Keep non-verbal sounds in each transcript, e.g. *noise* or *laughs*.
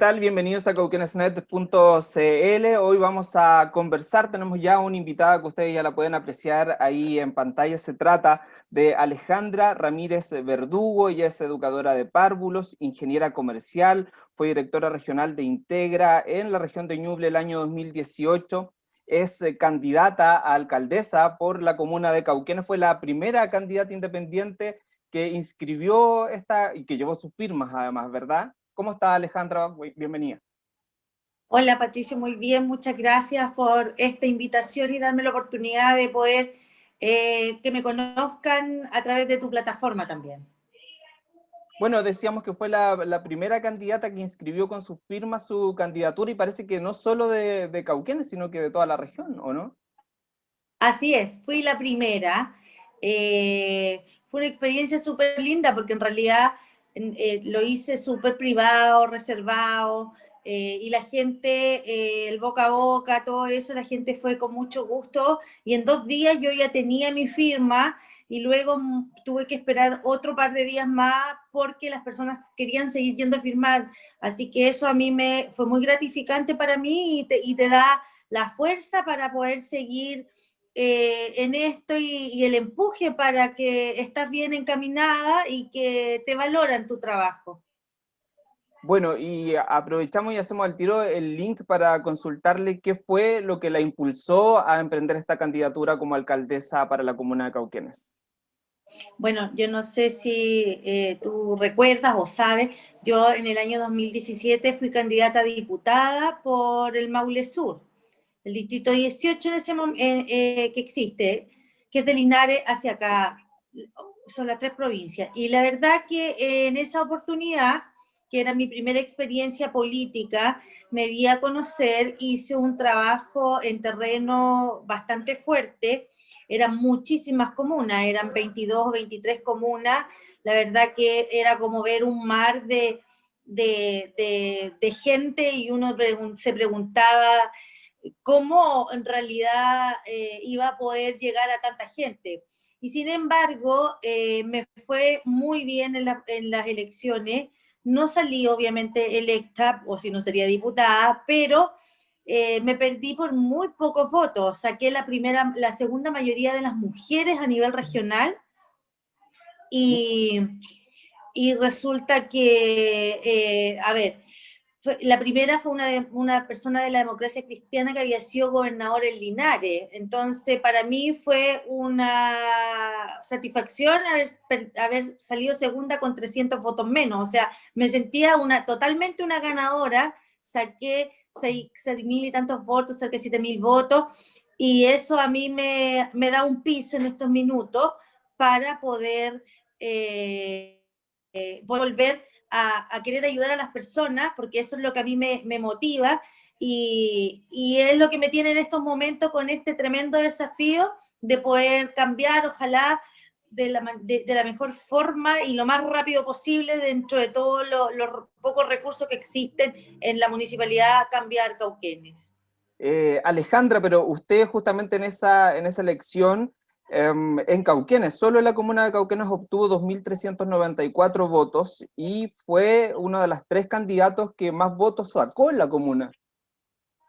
¿Qué tal? Bienvenidos a cauquenesnet.cl. Hoy vamos a conversar, tenemos ya una invitada que ustedes ya la pueden apreciar ahí en pantalla. Se trata de Alejandra Ramírez Verdugo, ella es educadora de párvulos, ingeniera comercial, fue directora regional de Integra en la región de Ñuble el año 2018, es eh, candidata a alcaldesa por la comuna de Cauquenes, fue la primera candidata independiente que inscribió esta, y que llevó sus firmas además, ¿verdad? ¿Cómo está Alejandra? Bienvenida. Hola Patricio, muy bien, muchas gracias por esta invitación y darme la oportunidad de poder eh, que me conozcan a través de tu plataforma también. Bueno, decíamos que fue la, primera candidata que inscribió con su firma su candidatura y parece que no solo de, de Cauquenes, sino que de toda la región, ¿o no? Así es, fui la primera. Eh, fue una experiencia súper linda porque en realidad eh, lo hice súper privado, reservado, eh, y la gente, eh, el boca a boca, todo eso, la gente fue con mucho gusto, y en dos días yo ya tenía mi firma, y luego mm, tuve que esperar otro par de días más porque las personas querían seguir yendo a firmar, así que eso a mí me fue muy gratificante para mí y te, y te da la fuerza para poder seguir eh, en esto y, el empuje para que estás bien encaminada y que te valoran tu trabajo. Bueno, y aprovechamos y hacemos al tiro el link para consultarle qué fue lo que la impulsó a emprender esta candidatura como alcaldesa para la comuna de Cauquenes. Bueno, yo no sé si eh, tú recuerdas o sabes, yo en el año 2017 fui candidata a diputada por el Maule Sur el distrito 18 en ese eh, que existe, que es de Linares hacia acá, son las tres provincias. Y la verdad que en esa oportunidad, que era mi primera experiencia política, me di a conocer, hice un trabajo en terreno bastante fuerte, eran muchísimas comunas, eran 22 o 23 comunas, la verdad que era como ver un mar de, de, de gente y uno se preguntaba cómo en realidad eh, iba a poder llegar a tanta gente. Y sin embargo, eh, me fue muy bien en, las elecciones, no salí obviamente electa, o si no sería diputada, pero eh, me perdí por muy pocos votos, saqué la primera, la segunda mayoría de las mujeres a nivel regional, y, y resulta que, a ver, la primera fue una, una persona de la democracia cristiana que había sido gobernador en Linares. Entonces, para mí fue una satisfacción haber, haber, salido segunda con 300 votos menos. O sea, me sentía una, totalmente una ganadora. Saqué 6, mil y tantos votos, cerca de 7 mil votos. Y eso a mí me, me, da un piso en estos minutos para poder eh, eh, volver a, querer ayudar a las personas, porque eso es lo que a mí me, motiva y, es lo que me tiene en estos momentos con este tremendo desafío de poder cambiar, ojalá, de la, mejor forma y lo más rápido posible dentro de todos los pocos recursos que existen en la municipalidad, cambiar Cauquenes. Eh, Alejandra, pero usted justamente en esa, en esa elección en Cauquenes, solo la comuna de Cauquenes obtuvo 2.394 votos y fue uno de los tres candidatos que más votos sacó en la comuna.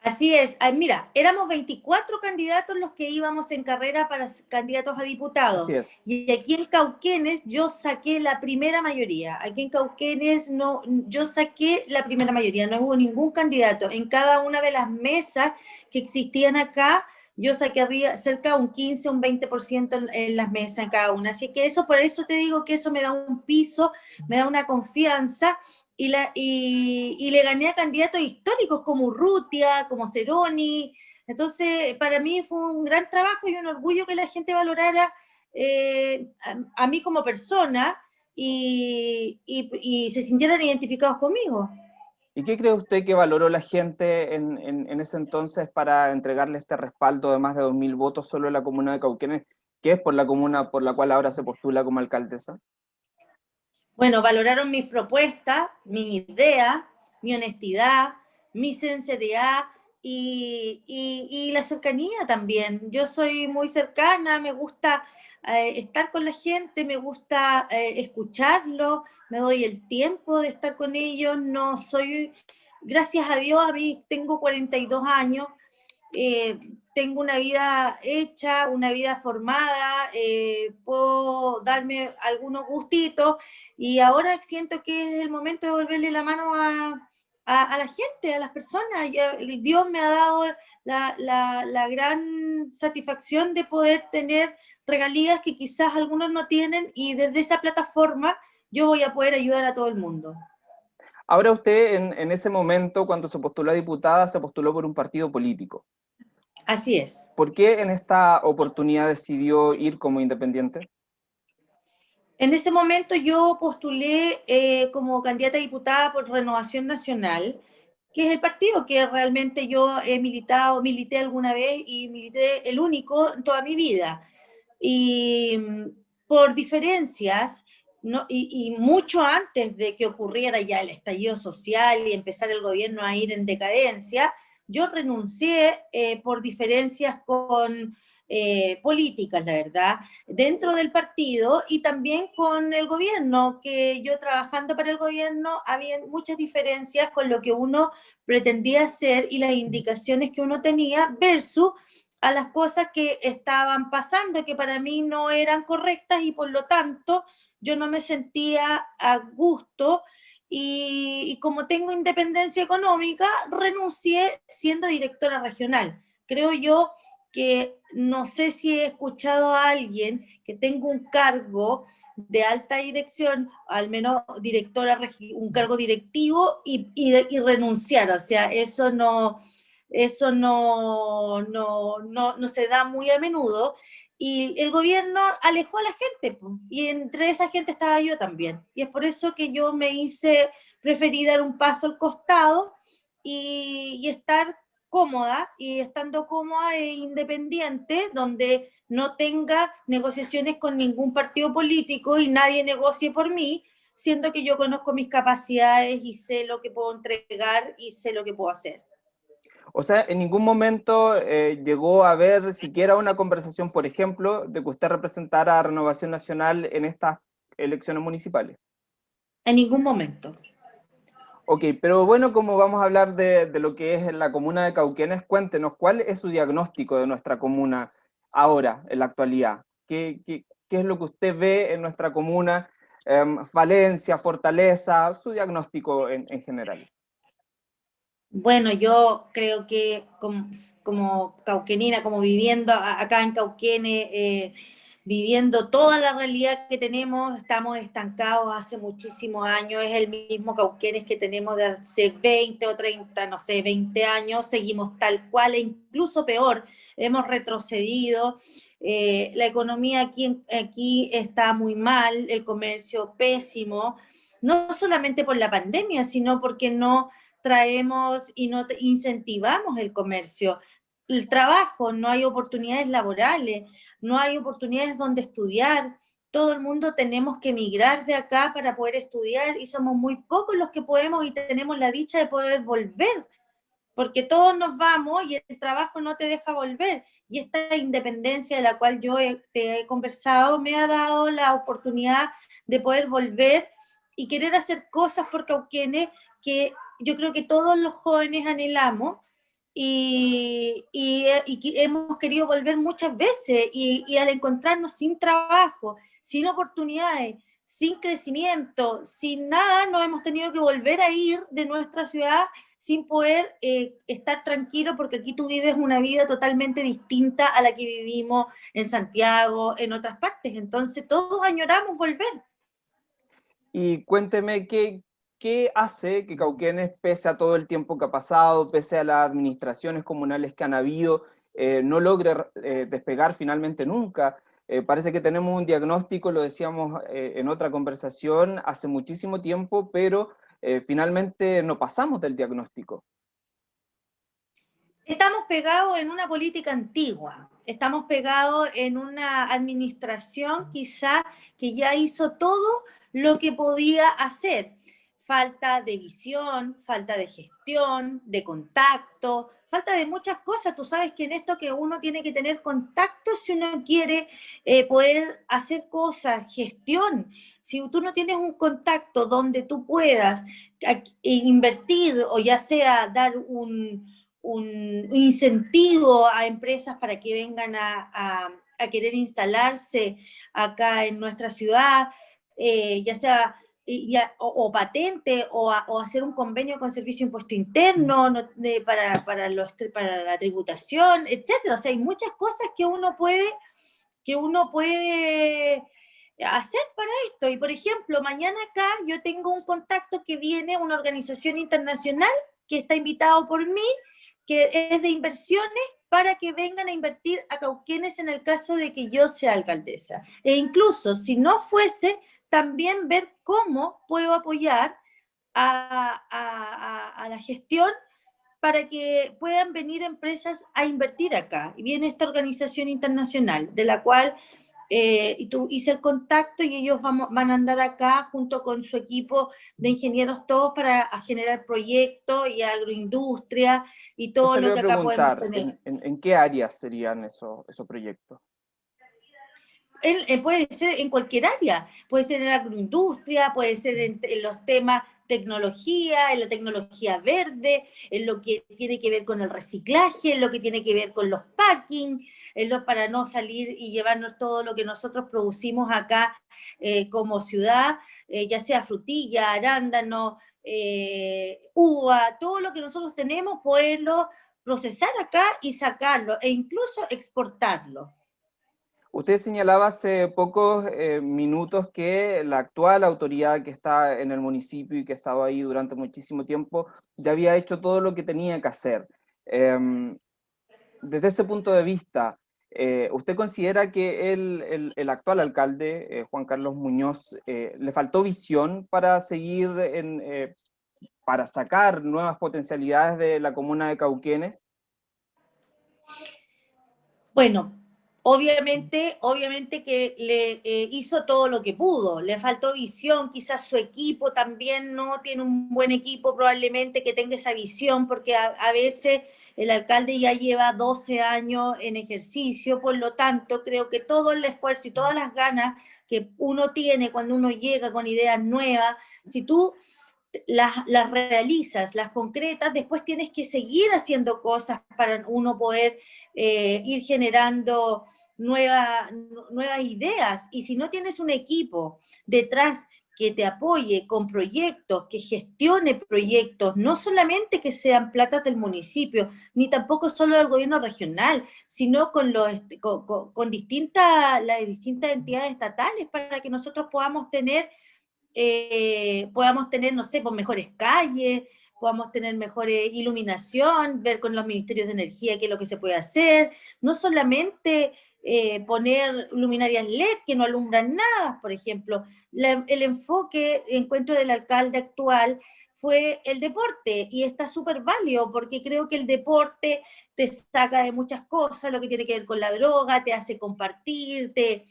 Así es, mira, éramos 24 candidatos los que íbamos en carrera para candidatos a diputados. Así es. Y aquí en Cauquenes yo saqué la primera mayoría. Aquí en Cauquenes no, yo saqué la primera mayoría, no hubo ningún candidato. En cada una de las mesas que existían acá, yo saqué cerca de un 15, un 20% en, las mesas en cada una. Así que eso, por eso te digo que eso me da un piso, me da una confianza y, la, y, le gané a candidatos históricos como Urrutia, como Ceroni. Entonces, para mí fue un gran trabajo y un orgullo que la gente valorara eh, a, mí como persona y, y se sintieran identificados conmigo. ¿Y qué cree usted que valoró la gente en, ese entonces para entregarle este respaldo de más de 2.000 votos solo en la comuna de Cauquenes, que es por la comuna por la cual ahora se postula como alcaldesa? Bueno, valoraron mis propuestas, mi idea, mi honestidad, mi sinceridad y, la cercanía también. Yo soy muy cercana, me gusta eh, estar con la gente, me gusta eh, escucharlo, me doy el tiempo de estar con ellos, no soy, gracias a Dios, a mí tengo 42 años, eh, tengo una vida hecha, una vida formada, eh, puedo darme algunos gustitos y ahora siento que es el momento de volverle la mano a, la gente, a las personas. Dios me ha dado la, la, gran satisfacción de poder tener regalías que quizás algunos no tienen y desde esa plataforma yo voy a poder ayudar a todo el mundo. Ahora usted en, en ese momento, cuando se postuló a diputada, se postuló por un partido político. Así es. ¿Por qué en esta oportunidad decidió ir como independiente? En ese momento yo postulé eh, como candidata a diputada por Renovación Nacional, que es el partido que realmente yo he militado, milité alguna vez y milité el único en toda mi vida. Y mm, por diferencias, no, y, y, mucho antes de que ocurriera ya el estallido social y empezar el gobierno a ir en decadencia, yo renuncié eh, por diferencias con eh, políticas, la verdad, dentro del partido y también con el gobierno, que yo trabajando para el gobierno había muchas diferencias con lo que uno pretendía hacer y las indicaciones que uno tenía versus a las cosas que estaban pasando, que para mí no eran correctas y por lo tanto yo no me sentía a gusto y, como tengo independencia económica, renuncié siendo directora regional. Creo yo que no sé si he escuchado a alguien que tenga un cargo de alta dirección, al menos directora, un cargo directivo y, y, renunciar, o sea, eso no, eso no, no, no, no, se da muy a menudo, y el gobierno alejó a la gente, y entre esa gente estaba yo también. Y es por eso que yo me hice, preferí dar un paso al costado y, estar cómoda, y estando cómoda e independiente, donde no tenga negociaciones con ningún partido político y nadie negocie por mí, siendo que yo conozco mis capacidades y sé lo que puedo entregar y sé lo que puedo hacer. O sea, en ningún momento eh, llegó a haber siquiera una conversación, por ejemplo, de que usted representara a Renovación Nacional en estas elecciones municipales. En ningún momento. Ok, pero bueno, como vamos a hablar de, lo que es la comuna de Cauquenes, cuéntenos, ¿cuál es su diagnóstico de nuestra comuna ahora, en la actualidad? ¿Qué, es lo que usted ve en nuestra comuna? Em, falencia, fortaleza, su diagnóstico en general. Bueno, yo creo que como, cauquenina, como viviendo acá en Cauquene, eh, viviendo toda la realidad que tenemos, estamos estancados hace muchísimos años, es el mismo Cauquenes que tenemos de hace 20 o 30, no sé, 20 años, seguimos tal cual e incluso peor, hemos retrocedido, eh, la economía aquí, aquí está muy mal, el comercio pésimo, no solamente por la pandemia, sino porque no traemos y no incentivamos el comercio. El trabajo, no hay oportunidades laborales, no hay oportunidades donde estudiar, todo el mundo tenemos que emigrar de acá para poder estudiar y somos muy pocos los que podemos y tenemos la dicha de poder volver, porque todos nos vamos y el trabajo no te deja volver. Y esta independencia de la cual yo te he conversado me ha dado la oportunidad de poder volver y querer hacer cosas por Cauquenes que yo creo que todos los jóvenes anhelamos y, y, hemos querido volver muchas veces y, al encontrarnos sin trabajo, sin oportunidades, sin crecimiento, sin nada, nos hemos tenido que volver a ir de nuestra ciudad sin poder eh, estar tranquilo porque aquí tú vives una vida totalmente distinta a la que vivimos en Santiago, en otras partes. Entonces todos añoramos volver. Y cuénteme, ¿qué, ¿qué hace que Cauquenes, pese a todo el tiempo que ha pasado, pese a las administraciones comunales que han habido, eh, no logre eh, despegar finalmente nunca? Eh, parece que tenemos un diagnóstico, lo decíamos en otra conversación, hace muchísimo tiempo, pero finalmente no pasamos del diagnóstico. Estamos pegados en una política antigua, estamos pegados en una administración quizá que ya hizo todo lo que podía hacer falta de visión, falta de gestión, de contacto, falta de muchas cosas. Tú sabes que en esto que uno tiene que tener contacto si uno quiere eh, poder hacer cosas, gestión. Si tú no tienes un contacto donde tú puedas invertir o ya sea dar un, incentivo a empresas para que vengan a, querer instalarse acá en nuestra ciudad, eh, ya sea o, patente o, hacer un convenio con Servicio Impuesto Interno para, para, los, para la tributación, etcétera. O sea, hay muchas cosas que uno puede, que uno puede hacer para esto. Y por ejemplo, mañana acá yo tengo un contacto que viene, una organización internacional que está invitado por mí, que es de inversiones para que vengan a invertir a Cauquenes en el caso de que yo sea alcaldesa. E incluso si no fuese, también ver cómo puedo apoyar a, la gestión para que puedan venir empresas a invertir acá. Y viene esta organización internacional, de la cual eh, hice el contacto y ellos vamos, van a andar acá junto con su equipo de ingenieros todos para generar proyectos y agroindustria y todo lo que acá podemos tener. ¿en, en, qué áreas serían esos, esos proyectos? Puede ser en cualquier área, puede ser en la agroindustria, puede ser en, los temas tecnología, en la tecnología verde, en lo que tiene que ver con el reciclaje, en lo que tiene que ver con los packing, en lo para no salir y llevarnos todo lo que nosotros producimos acá eh, como ciudad, eh, ya sea frutilla, arándano, eh, uva, todo lo que nosotros tenemos, poderlo procesar acá y sacarlo, e incluso exportarlo. Usted señalaba hace pocos eh, minutos que la actual autoridad que está en el municipio y que ha estado ahí durante muchísimo tiempo ya había hecho todo lo que tenía que hacer. Em, desde ese punto de vista, eh, ¿usted considera que el, el, actual alcalde, eh, Juan Carlos Muñoz, le faltó visión para seguir, en, para sacar nuevas potencialidades de la comuna de Cauquenes? Bueno, Obviamente, obviamente que le eh, hizo todo lo que pudo, le faltó visión, quizás su equipo también no tiene un buen equipo probablemente que tenga esa visión, porque a, veces el alcalde ya lleva 12 años en ejercicio, por lo tanto creo que todo el esfuerzo y todas las ganas que uno tiene cuando uno llega con ideas nuevas, si tú las, las, realizas, las concretas, después tienes que seguir haciendo cosas para uno poder eh, ir generando nuevas ideas. Y si no tienes un equipo detrás que te apoye con proyectos, que gestione proyectos, no solamente que sean platas del municipio, ni tampoco solo del gobierno regional, sino con, los, con, distintas, las distintas entidades estatales para que nosotros podamos tener eh, podamos tener, no sé, pues mejores calles, podamos tener mejor iluminación, ver con los ministerios de energía qué es lo que se puede hacer, no solamente eh, poner luminarias LED que no alumbran nada, por ejemplo, el enfoque, encuentro del alcalde actual, fue el deporte, y está súper válido, porque creo que el deporte te saca de muchas cosas, lo que tiene que ver con la droga, te hace compartir, te,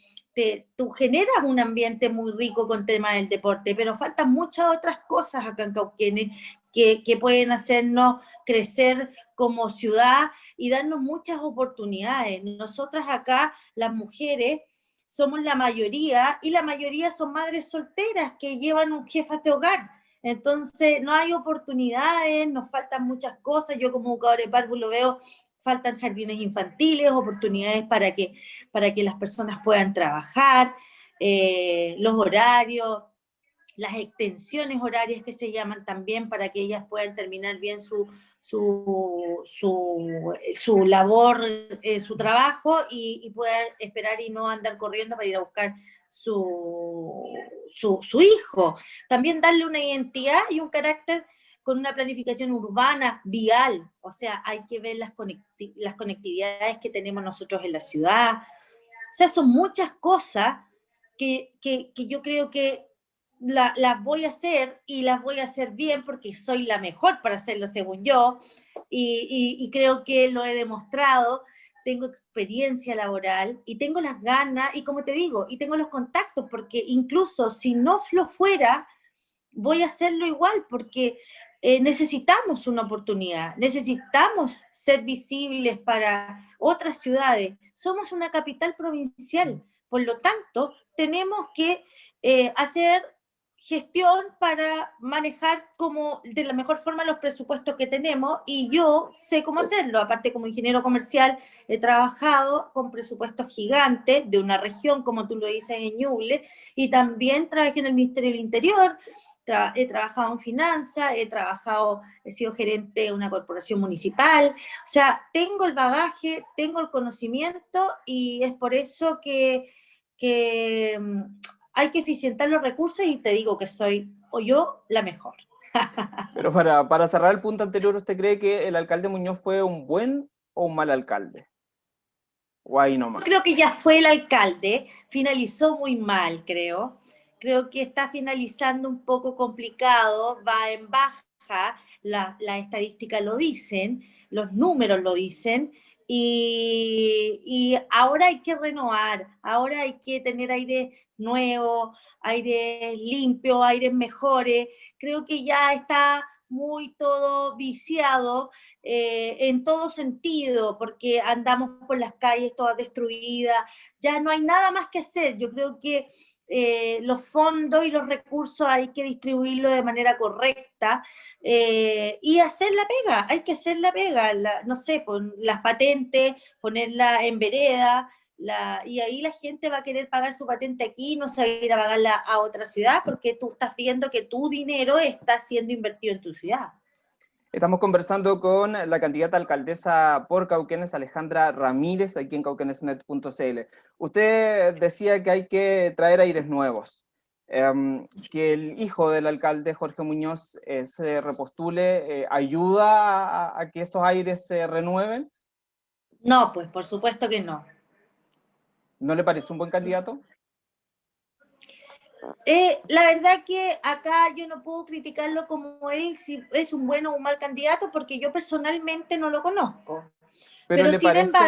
tú generas un ambiente muy rico con tema del deporte, pero faltan muchas otras cosas acá en Cauquenes que, que pueden hacernos crecer como ciudad y darnos muchas oportunidades. Nosotras acá, las mujeres, somos la mayoría, y la mayoría son madres solteras que llevan un jefe de hogar. Entonces, no hay oportunidades, nos faltan muchas cosas. Yo como educador de párvulo lo veo faltan jardines infantiles, oportunidades para que, para que las personas puedan trabajar, eh, los horarios, las extensiones horarias que se llaman también para que ellas puedan terminar bien su, su, su, labor, eh, su trabajo y, y, esperar y no andar corriendo para ir a buscar su, su, hijo. También darle una identidad y un carácter con una planificación urbana, vial, o sea, hay que ver las, las conectividades que tenemos nosotros en la ciudad, o sea, son muchas cosas que, que, yo creo que las voy a hacer y las voy a hacer bien porque soy la mejor para hacerlo según yo. Y, creo que lo he demostrado, tengo experiencia laboral y tengo las ganas y como te digo, y tengo los contactos porque incluso si no lo fuera, voy a hacerlo igual porque eh, necesitamos una oportunidad, necesitamos ser visibles para otras ciudades. Somos una capital provincial, por lo tanto, tenemos que eh, hacer gestión para manejar como de la mejor forma los presupuestos que tenemos y yo sé cómo hacerlo. Aparte como ingeniero comercial he trabajado con presupuestos gigantes de una región, como tú lo dices, en Ñuble, y también trabajé en el Ministerio del Interior, he trabajado en finanzas, he trabajado, he sido gerente de una corporación municipal, o sea, tengo el bagaje, tengo el conocimiento y es por eso que, que mm, hay que eficientar los recursos y te digo que soy, o yo, la mejor. *laughs* Pero para, para cerrar el punto anterior, ¿usted cree que el alcalde Muñoz fue un buen o un mal alcalde? O ahí nomás. Creo que ya fue el alcalde, finalizó muy mal, creo. Creo que está finalizando un poco complicado, va en baja, las la estadísticas lo dicen, los números lo dicen, y, ahora hay que renovar, ahora hay que tener aire nuevo, aire limpio, aires mejores. Creo que ya está muy todo viciado eh, en todo sentido, porque andamos por las calles todas destruidas, ya no hay nada más que hacer. Yo creo que eh, los fondos y los recursos hay que distribuirlos de manera correcta eh, y hacer la pega, hay que hacer la pega, no sé, las patentes, ponerla en vereda, y ahí la gente va a querer pagar su patente aquí, no se ir a pagarla a otra ciudad, porque tú estás viendo que tu dinero está siendo invertido en tu ciudad. Estamos conversando con la candidata alcaldesa por Cauquenes, Alejandra Ramírez, aquí en cauquenesnet.cl. Usted decía que hay que traer aires nuevos, em, que el hijo del alcalde, Jorge Muñoz, eh, se repostule, eh, ¿ayuda a, que esos aires se renueven? No, pues por supuesto que no. ¿No le parece un buen candidato? Eh, la verdad que acá yo no puedo criticarlo como él, si es un bueno o un mal candidato, porque yo personalmente no lo conozco. Pero, ¿le, parece,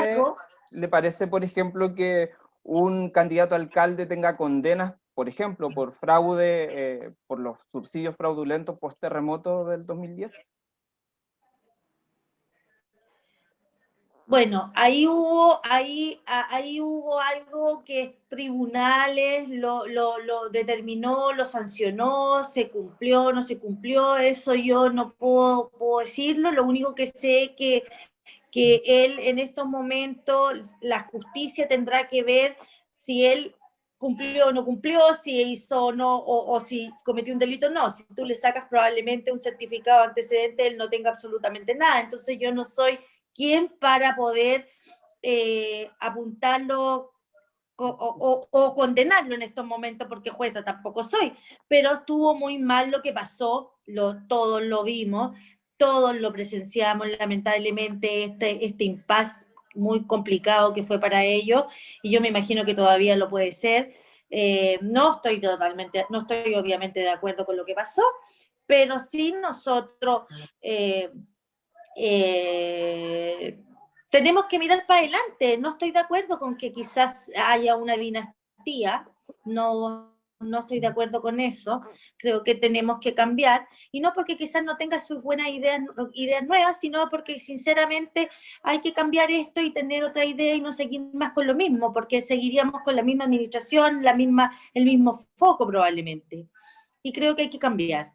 ¿le parece, por ejemplo, que un candidato a alcalde tenga condenas, por ejemplo, por fraude, eh, por los subsidios fraudulentos post-terremoto del 2010? Bueno, ahí hubo, ahí, ahí hubo algo que tribunales lo, lo, determinó, lo sancionó, se cumplió, no se cumplió, eso yo no puedo, puedo decirlo, lo único que sé que, que él en estos momentos, la justicia tendrá que ver si él cumplió o no cumplió, si hizo o no, o, o, si cometió un delito o no. Si tú le sacas probablemente un certificado antecedente, él no tenga absolutamente nada. Entonces yo no soy quién para poder eh, apuntarlo o, condenarlo en estos momentos, porque jueza tampoco soy, pero estuvo muy mal lo que pasó, todos lo vimos, todos lo presenciamos, lamentablemente, este, este impasse muy complicado que fue para ellos, y yo me imagino que todavía lo puede ser. Eh, no estoy totalmente, no estoy obviamente de acuerdo con lo que pasó, pero sí nosotros eh, eh, tenemos que mirar para adelante. No estoy de acuerdo con que quizás haya una dinastía, no, no estoy de acuerdo con eso. Creo que tenemos que cambiar, y no porque quizás no tenga sus buenas ideas, ideas nuevas, sino porque sinceramente hay que cambiar esto y tener otra idea y no seguir más con lo mismo, porque seguiríamos con la misma administración, la misma, el mismo foco probablemente. Y creo que hay que cambiar.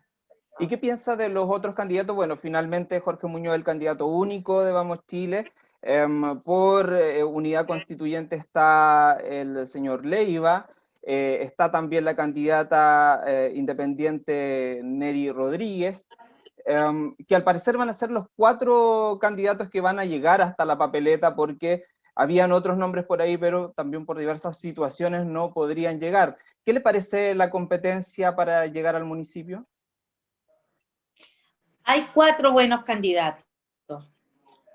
¿Y qué piensa de los otros candidatos? Bueno, finalmente Jorge Muñoz el candidato único de Vamos Chile. Em, por eh, unidad constituyente está el señor Leiva, eh, está también la candidata eh, independiente Neri Rodríguez, em, que al parecer van a ser los cuatro candidatos que van a llegar hasta la papeleta porque habían otros nombres por ahí, pero también por diversas situaciones no podrían llegar. ¿Qué le parece la competencia para llegar al municipio? Hay cuatro buenos candidatos.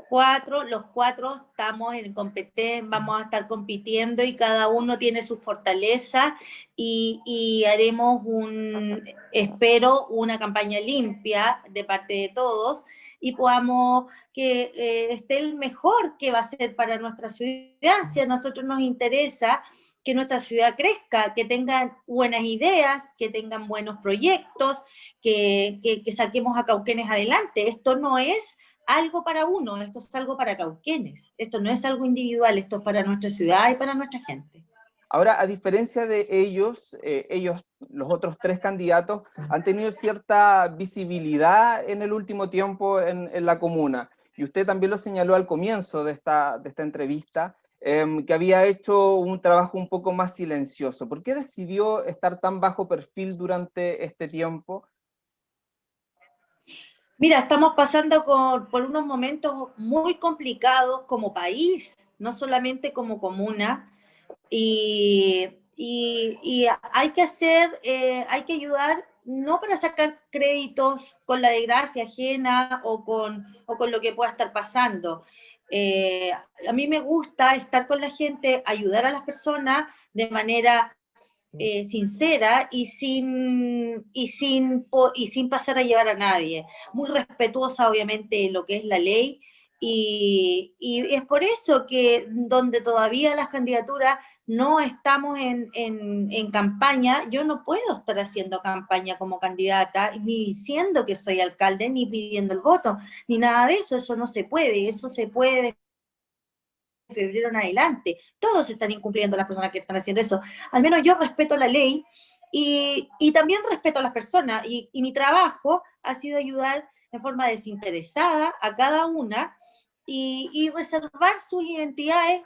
Cuatro, los cuatro estamos en competencia, vamos a estar compitiendo y cada uno tiene su fortaleza y, haremos un, espero, una campaña limpia de parte de todos y podamos que eh, esté el mejor que va a ser para nuestra ciudad. Si a nosotros nos interesa que nuestra ciudad crezca, que tengan buenas ideas, que tengan buenos proyectos, que, que, saquemos a Cauquenes adelante. Esto no es algo para uno, esto es algo para Cauquenes. Esto no es algo individual, esto es para nuestra ciudad y para nuestra gente. Ahora, a diferencia de ellos, eh, ellos, los otros tres candidatos, han tenido cierta visibilidad en el último tiempo en, en la comuna. Y usted también lo señaló al comienzo de esta, de esta entrevista, Em, que había hecho un trabajo un poco más silencioso. ¿Por qué decidió estar tan bajo perfil durante este tiempo? Mira, estamos pasando por unos momentos muy complicados como país, no solamente como comuna, y, hay que hacer, eh, hay que ayudar no para sacar créditos con la desgracia ajena o con, o con lo que pueda estar pasando, eh, a mí me gusta estar con la gente, ayudar a las personas de manera eh, sincera y sin, y, sin, y sin pasar a llevar a nadie. Muy respetuosa, obviamente, de lo que es la ley. Y, y, es por eso que donde todavía las candidaturas no estamos en, en, campaña, yo no puedo estar haciendo campaña como candidata, ni diciendo que soy alcalde, ni pidiendo el voto, ni nada de eso, eso no se puede, eso se puede de febrero en adelante, todos están incumpliendo las personas que están haciendo eso, al menos yo respeto la ley, y, y también respeto a las personas, y, y mi trabajo ha sido ayudar en forma desinteresada a cada una, y, y reservar sus identidades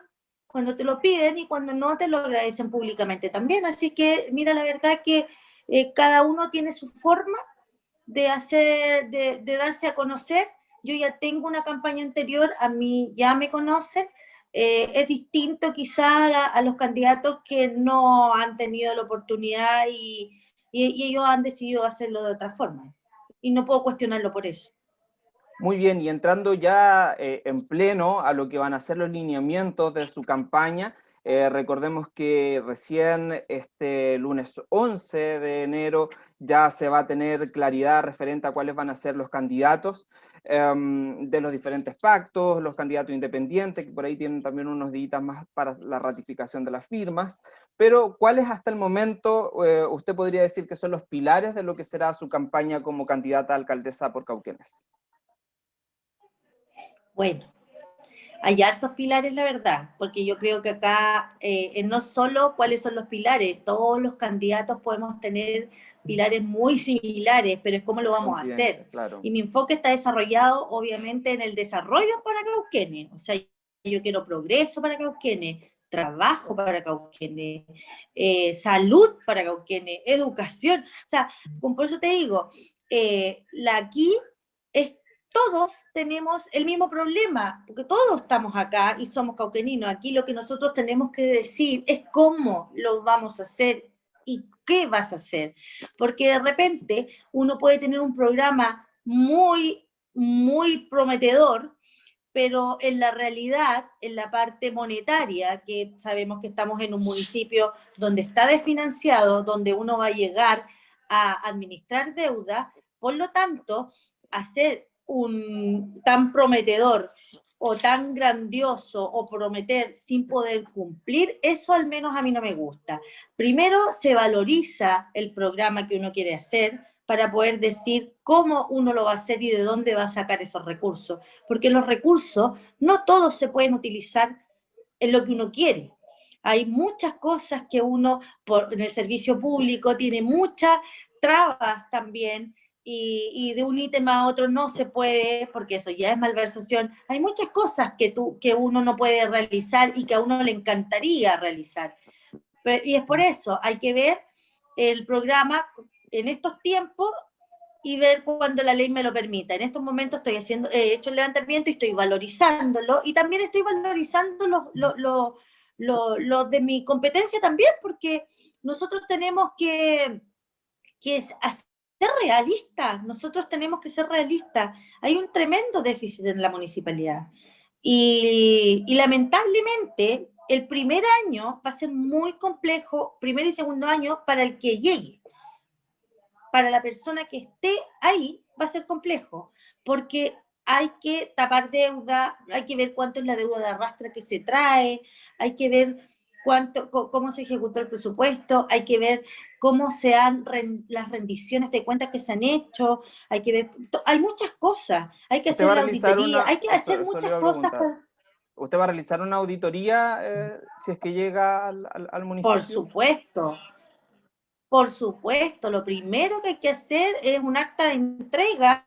cuando te lo piden y cuando no te lo agradecen públicamente también. Así que, mira, la verdad que eh, cada uno tiene su forma de hacer, de, darse a conocer. Yo ya tengo una campaña anterior, a mí ya me conocen. Eh, es distinto quizás a, los candidatos que no han tenido la oportunidad y, y ellos han decidido hacerlo de otra forma. Y no puedo cuestionarlo por eso. Muy bien, y entrando ya eh, en pleno a lo que van a ser los lineamientos de su campaña, eh, recordemos que recién este lunes 11 de enero ya se va a tener claridad referente a cuáles van a ser los candidatos em, de los diferentes pactos, los candidatos independientes, que por ahí tienen también unos días más para la ratificación de las firmas, pero ¿cuáles hasta el momento eh, usted podría decir que son los pilares de lo que será su campaña como candidata a alcaldesa por Cauquenes? Bueno, hay hartos pilares, la verdad, porque yo creo que acá eh, no solo cuáles son los pilares, todos los candidatos podemos tener pilares muy similares, pero es cómo lo vamos a hacer. Y mi enfoque está desarrollado, obviamente, en el desarrollo para Cauquenes. O sea, yo quiero progreso para Cauquenes, trabajo para Cauquenes, eh, salud para Cauquenes, educación. O sea, por eso te digo, eh, la aquí es todos tenemos el mismo problema, porque todos estamos acá y somos cauqueninos. Aquí lo que nosotros tenemos que decir es cómo lo vamos a hacer y qué vas a hacer. Porque de repente uno puede tener un programa muy, muy prometedor, pero en la realidad, en la parte monetaria, que sabemos que estamos en un municipio donde está desfinanciado, donde uno va a llegar a administrar deuda, por lo tanto, hacer un tan prometedor o tan grandioso o prometer sin poder cumplir, eso al menos a mí no me gusta. Primero se valoriza el programa que uno quiere hacer para poder decir cómo uno lo va a hacer y de dónde va a sacar esos recursos. Porque los recursos no todos se pueden utilizar en lo que uno quiere. Hay muchas cosas que uno, por, en el servicio público, tiene muchas trabas también, y, de un ítem a otro no se puede, porque eso ya es malversación. Hay muchas cosas que, tú, que uno no puede realizar y que a uno le encantaría realizar. y es por eso, hay que ver el programa en estos tiempos y ver cuando la ley me lo permita. En estos momentos estoy haciendo, he hecho el levantamiento y estoy valorizándolo, y también estoy valorizando los lo, lo, lo, de mi competencia también, porque nosotros tenemos que, que hacer ser realista, nosotros tenemos que ser realistas. Hay un tremendo déficit en la municipalidad. Y, lamentablemente, el primer año va a ser muy complejo, primer y segundo año, para el que llegue. Para la persona que esté ahí, va a ser complejo, porque hay que tapar deuda, hay que ver cuánto es la deuda de arrastre que se trae, hay que ver cuánto, cómo se ejecutó el presupuesto, hay que ver cómo se han las rendiciones de cuentas que se han hecho, hay que ver, hay muchas cosas, hay que hacer la auditoría, hay que hacer muchas cosas. ¿Usted va a realizar una auditoría eh, si es que llega al, al, municipio? Por supuesto, por supuesto. Lo primero que hay que hacer es un acta de entrega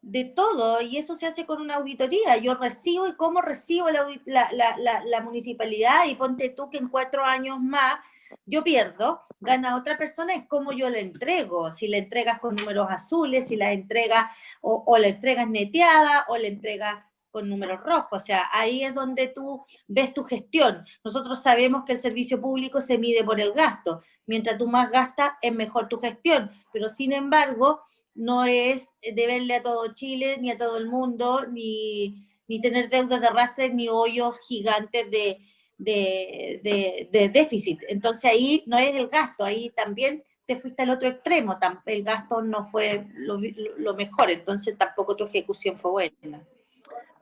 de todo y eso se hace con una auditoría. Yo recibo y cómo recibo la, la, la, municipalidad y ponte tú que en cuatro años más yo pierdo, gana otra persona, es como yo le entrego. Si le entregas con números azules, si la entrega o, o la entregas neteada o le entregas con números rojos, o sea, ahí es donde tú ves tu gestión. Nosotros sabemos que el servicio público se mide por el gasto, mientras tú más gastas es mejor tu gestión, pero sin embargo no es deberle a todo Chile, ni a todo el mundo, ni, ni tener deudas de arrastre, ni hoyos gigantes de, de, de, déficit. Entonces ahí no es el gasto, ahí también te fuiste al otro extremo, el gasto no fue lo, lo mejor, entonces tampoco tu ejecución fue buena.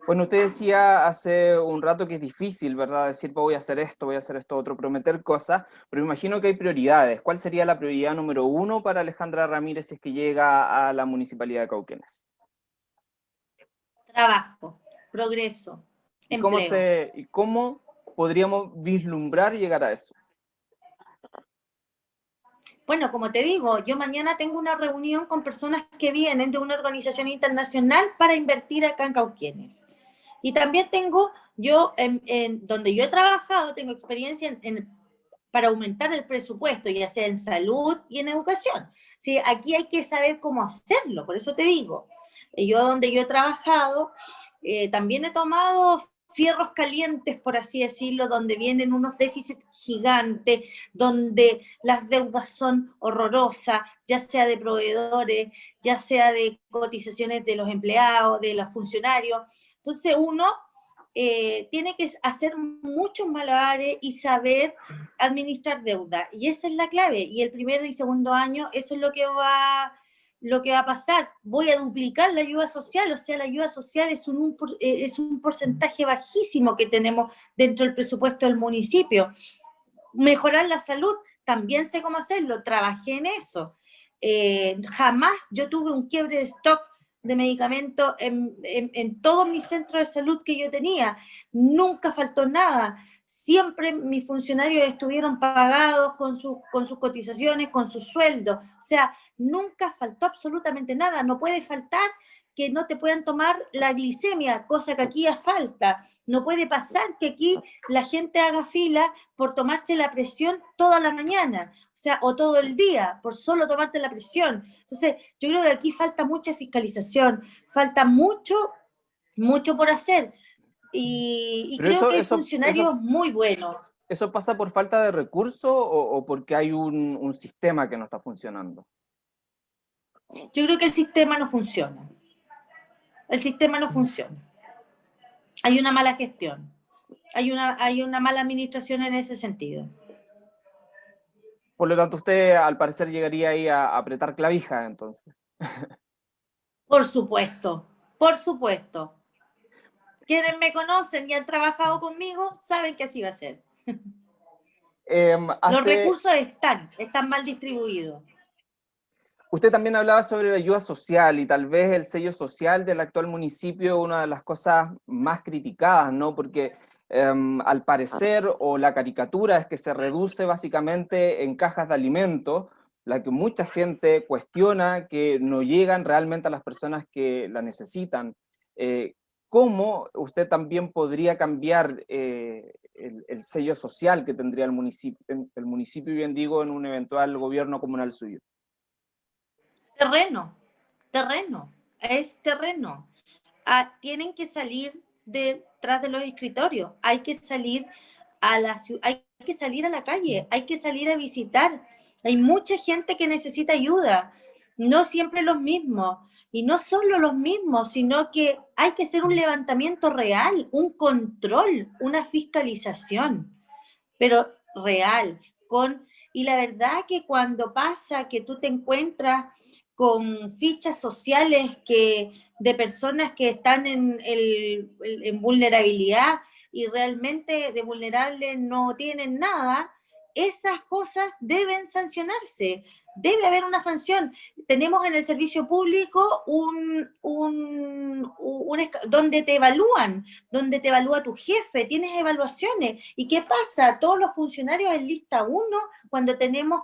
Bueno, usted decía hace un rato que es difícil, ¿verdad? Decir, voy a hacer esto, voy a hacer esto otro, prometer cosas, pero me imagino que hay prioridades. ¿Cuál sería la prioridad número uno para Alejandra Ramírez si es que llega a la Municipalidad de Cauquenes? Trabajo, progreso, ¿Y cómo, se, ¿Y cómo podríamos vislumbrar y llegar a eso? Bueno, como te digo, yo mañana tengo una reunión con personas que vienen de una organización internacional para invertir acá en Cauquienes. Y también tengo, yo, en, donde yo he trabajado, tengo experiencia en, para aumentar el presupuesto, ya sea en salud y en educación. ¿Sí? Aquí hay que saber cómo hacerlo, por eso te digo. Yo donde yo he trabajado, eh, también he tomado fierros calientes, por así decirlo, donde vienen unos déficits gigantes, donde las deudas son horrorosas, ya sea de proveedores, ya sea de cotizaciones de los empleados, de los funcionarios. Entonces uno eh, tiene que hacer muchos malabares y saber administrar deuda. Y esa es la clave. Y el primer y segundo año, eso es lo que va lo que va a pasar, voy a duplicar la ayuda social, o sea, la ayuda social es un, eh, es un porcentaje bajísimo que tenemos dentro del presupuesto del municipio. Mejorar la salud, también sé cómo hacerlo, trabajé en eso. Eh, jamás yo tuve un quiebre de stock de medicamentos en, en, todos mis centros de salud que yo tenía. Nunca faltó nada siempre mis funcionarios estuvieron pagados con, con sus cotizaciones, con sus sueldos. O sea, nunca faltó absolutamente nada. No puede faltar que no te puedan tomar la glicemia, cosa que aquí ya falta. No puede pasar que aquí la gente haga fila por tomarse la presión toda la mañana, o sea, o todo el día, por solo tomarte la presión. Entonces, yo creo que aquí falta mucha fiscalización, falta mucho, mucho por hacer. Y, creo que hay funcionarios muy buenos. ¿Eso pasa por falta de recursos o, porque hay un, un, sistema que no está funcionando? Yo creo que el sistema no funciona. El sistema no funciona. Hay una mala gestión. Hay una, hay una mala administración en ese sentido. Por lo tanto, usted al parecer llegaría ahí a apretar clavija, entonces. *laughs* Por supuesto, por supuesto quienes me conocen y han trabajado conmigo saben que así va a ser. Em, Los recursos están, están mal distribuidos. Usted también hablaba sobre la ayuda social y tal vez el sello social del actual municipio una de las cosas más criticadas, ¿no? Porque em, al parecer, o la caricatura es que se reduce básicamente en cajas de alimentos, la que mucha gente cuestiona que no llegan realmente a las personas que la necesitan. Eh, cómo usted también podría cambiar eh, el, sello social que tendría el municipio, el municipio, bien digo, en un eventual gobierno comunal suyo. Terreno, terreno, es terreno. Ah, tienen que salir detrás de los escritorios, hay que salir a la hay que salir a la calle, hay que salir a visitar. Hay mucha gente que necesita ayuda no siempre los mismos, y no solo los mismos, sino que hay que hacer un levantamiento real, un control, una fiscalización, pero real, con, y la verdad que cuando pasa que tú te encuentras con fichas sociales que, de personas que están en, en vulnerabilidad y realmente de vulnerables no tienen nada, esas cosas deben sancionarse debe haber una sanción. Tenemos en el servicio público un, un, donde te evalúan, donde te evalúa tu jefe, tienes evaluaciones. ¿Y qué pasa? Todos los funcionarios en lista 1, cuando tenemos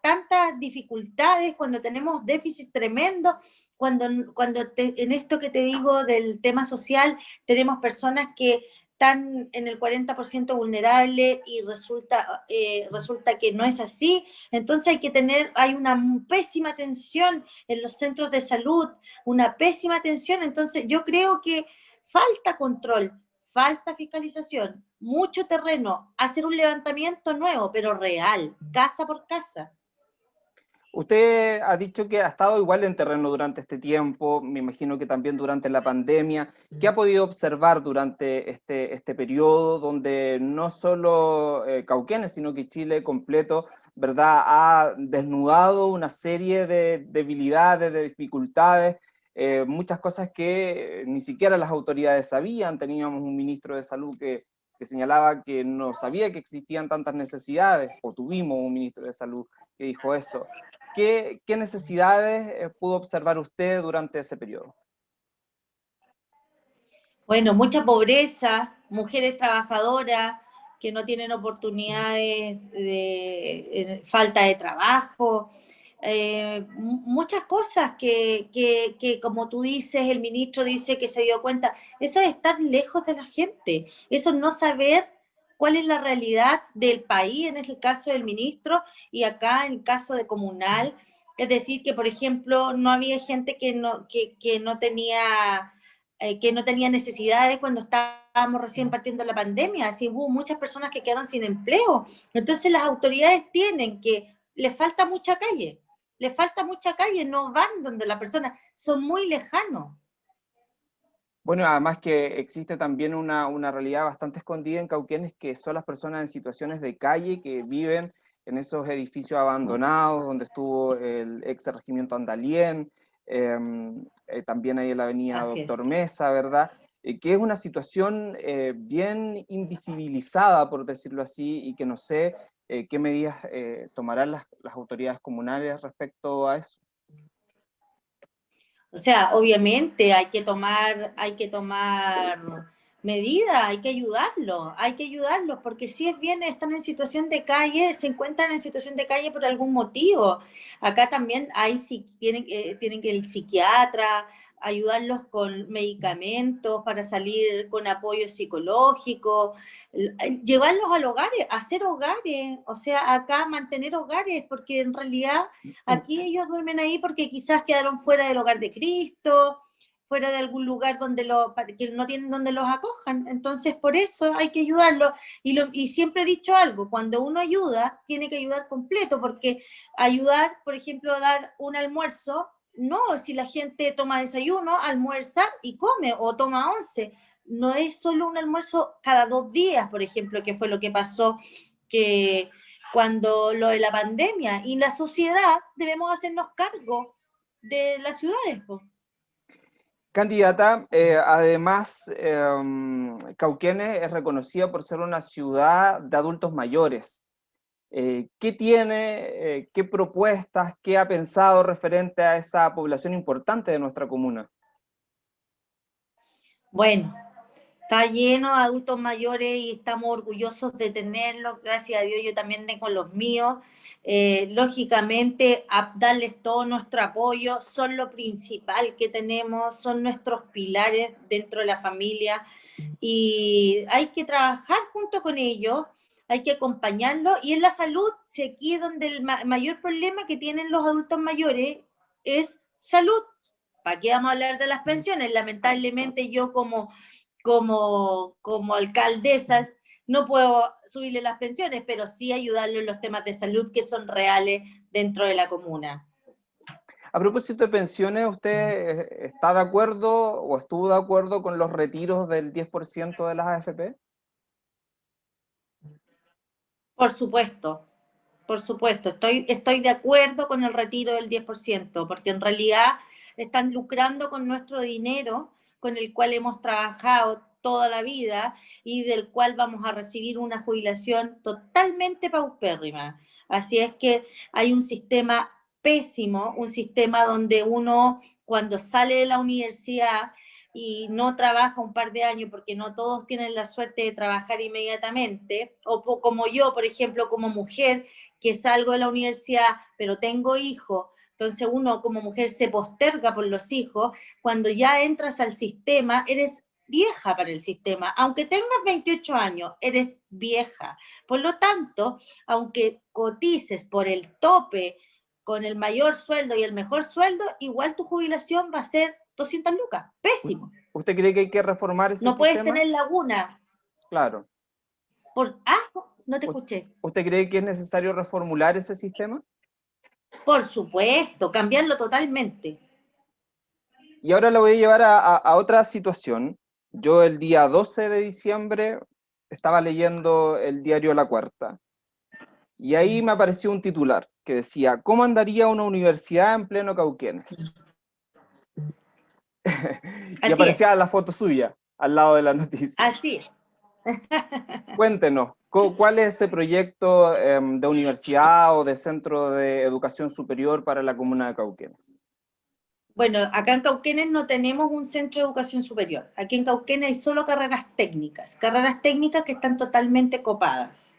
tantas dificultades, cuando tenemos déficit tremendo, cuando, cuando en esto que te digo del tema social, tenemos personas que están en el 40% vulnerable y resulta, eh, resulta que no es así. Entonces hay que tener, hay una pésima atención en los centros de salud, una pésima atención. Entonces yo creo que falta control, falta fiscalización, mucho terreno, hacer un levantamiento nuevo, pero real, casa por casa. Usted ha dicho que ha estado igual en terreno durante este tiempo, me imagino que también durante la pandemia. ¿Qué ha podido observar durante este, este periodo donde no solo eh, Cauquenes, sino que Chile completo, ¿verdad? Ha desnudado una serie de debilidades, de dificultades, eh, muchas cosas que ni siquiera las autoridades sabían. Teníamos un ministro de salud que, que señalaba que no sabía que existían tantas necesidades, o tuvimos un ministro de salud que dijo eso. ¿Qué, necesidades eh, pudo observar usted durante ese periodo? Bueno, mucha pobreza, mujeres trabajadoras que no tienen oportunidades de falta de trabajo, eh, muchas cosas que, que, como tú dices, el ministro dice que se dio cuenta, eso es estar lejos de la gente, eso es no saber cuál es la realidad del país, en el caso del ministro, y acá en el caso de comunal, es decir, que por ejemplo no había gente que no, que, que no tenía... Eh, que no tenía necesidades cuando estábamos recién partiendo la pandemia, así hubo muchas personas que quedaron sin empleo. Entonces las autoridades tienen que, les falta mucha calle, les falta mucha calle, no van donde la persona, son muy lejanos. Bueno, además que existe también una, una, realidad bastante escondida en Cauquenes, que son las personas en situaciones de calle que viven en esos edificios abandonados, donde estuvo el ex regimiento Andalien, em, eh, también ahí en la avenida Doctor Mesa, ¿verdad? Eh, que es una situación eh, bien invisibilizada, por decirlo así, y que no sé qué medidas tomarán las, las autoridades comunales respecto a eso. O sea, obviamente hay que tomar, hay que tomar medidas, hay que ayudarlos, hay que ayudarlos, porque si es bien, están en situación de calle, se encuentran en situación de calle por algún motivo. Acá también hay, si tienen, eh, tienen que el psiquiatra, ayudarlos con medicamentos para salir con apoyo psicológico, llevarlos al hogares, hacer hogares, o sea, acá mantener hogares, porque en realidad aquí ellos duermen ahí porque quizás quedaron fuera del hogar de Cristo, fuera de algún lugar donde lo, que no tienen donde los acojan, entonces por eso hay que ayudarlos, y, y siempre he dicho algo, cuando uno ayuda, tiene que ayudar completo, porque ayudar, por ejemplo, dar un almuerzo, no, si la gente toma desayuno, almuerza y come, o toma once. No es solo un almuerzo cada dos días, por ejemplo, que fue lo que pasó que cuando lo de la pandemia. Y la sociedad debemos hacernos cargo de las ciudades. Candidata, eh, además, eh, es reconocida por ser una ciudad de adultos mayores. Eh, ¿Qué tiene, eh, qué propuestas, qué ha pensado referente a esa población importante de nuestra comuna? Bueno, está lleno de adultos mayores y estamos orgullosos de tenerlos, gracias a Dios yo también tengo los míos. Eh, lógicamente, darles todo nuestro apoyo, son lo principal que tenemos, son nuestros pilares dentro de la familia y hay que trabajar junto con ellos hay que acompañarlo. Y en la salud, si aquí es donde el mayor problema que tienen los adultos mayores es salud. ¿Para qué vamos a hablar de las pensiones? Lamentablemente yo como, como, como alcaldesa no puedo subirle las pensiones, pero sí ayudarlo en los temas de salud que son reales dentro de la comuna. A propósito de pensiones, ¿usted está de acuerdo o estuvo de acuerdo con los retiros del 10% de las AFP? Por supuesto, por supuesto, estoy, estoy de acuerdo con el retiro del 10%, porque en realidad están lucrando con nuestro dinero, con el cual hemos trabajado toda la vida y del cual vamos a recibir una jubilación totalmente paupérrima. Así es que hay un sistema pésimo, un sistema donde uno cuando sale de la universidad y no trabaja un par de años, porque no todos tienen la suerte de trabajar inmediatamente, o como yo, por ejemplo, como mujer, que salgo de la universidad, pero tengo hijos, entonces uno como mujer se posterga por los hijos, cuando ya entras al sistema, eres vieja para el sistema, aunque tengas 28 años, eres vieja. Por lo tanto, aunque cotices por el tope con el mayor sueldo y el mejor sueldo, igual tu jubilación va a ser 200 lucas. Pésimo. ¿Usted cree que hay que reformar ese no sistema? No puedes tener laguna. Claro. Por, ah, no te escuché. ¿Usted cree que es necesario reformular ese sistema? Por supuesto, cambiarlo totalmente. Y ahora lo voy a llevar a, a, otra situación. Yo el día 12 de diciembre estaba leyendo el diario La Cuarta. Y ahí me apareció un titular que decía, ¿cómo andaría una universidad en pleno Cauquenes? Y aparecía la foto suya al lado de la noticia. Así *laughs* Cuéntenos, ¿cuál es ese proyecto em, de universidad o de centro de educación superior para la comuna de Cauquenes? Bueno, acá en Cauquenes no tenemos un centro de educación superior. Aquí en Cauquenes hay solo carreras técnicas, carreras técnicas que están totalmente copadas.